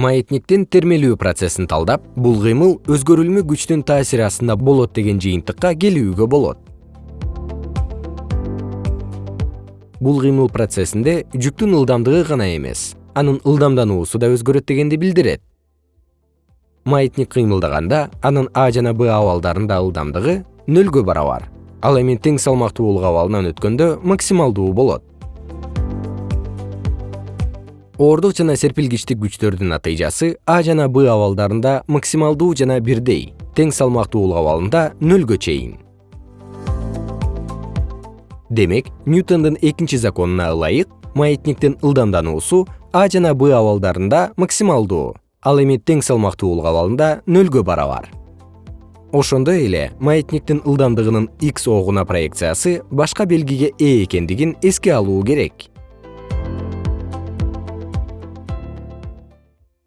маятниктин термелүү процессин талдап бул кыймыл өзгөрүлмө күчтүн таасири астында болот деген жыйынтыкка келүүгө болот. Бул кыймыл процессинде жүктүн ылдамдыгы гана эмес анын ылдамдануусу да өзгөрөт дегенди билдирет. Маятник кыймылдаганда анын а жана б абалдарында ылдамдыгы нөлгө барабар ал эми тең салмактуулук абалынан өткөндө максималдуу болот оордук жана серпилгичтик күчтөрдүн натыйжасы а жана б абалдарында максималдуу жана бирдей тең салмактуулук абалында нөлгө чейин. Демек ньютондун экинчи законуна ылайык маятниктин ылдамдануусу а жана б абалдарында максималдуу ал эми тең салмактуулук абалында нөлгө барабар. Ошондой эле маятниктин ылдамдыгынын x огуна проекциясы башка белгиге ээ экендигин эске алуу керек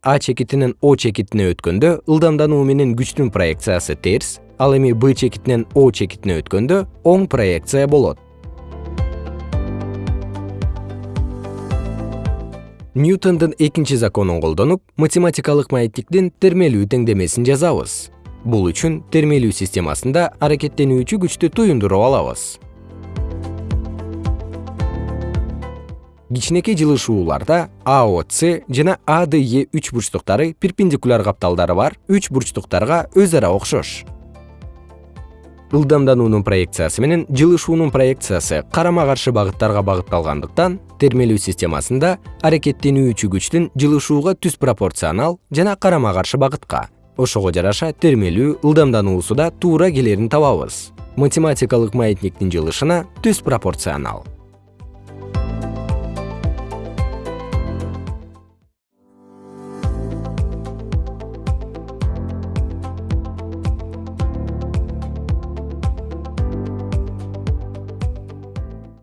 а чекитинен о чекитине өткөндө ылдамдануу менен күчтүн проекциясы терс ал эми б чекитинен о чекитине өткөндө оң проекция болот. Ньютондун экинчи законун колдонуп математикалык маятниктин термелүү теңдемесин жазабыз. Бул үчүн термелүү системасында аракеттенүүчү күчтү туюндуруп алабыз кичинекей жылышууларда аоц жана аде үч бурчтуктары перпендикуляр капталдары бар. Үч бурчтуктарга өз ара окшош. Ылдамдануунун проекциясы менен жылышуунун проекциясы карама каршы багыттарга багытталгандыктан термелүү системасында аракеттенүүчү күчтүн жылышууга түз пропорционал жана карама каршы багытка ошого жараша термелүү ылдамдануусу да туура келерин табабыз. Математикалык маятниктин жылышына түз пропорционал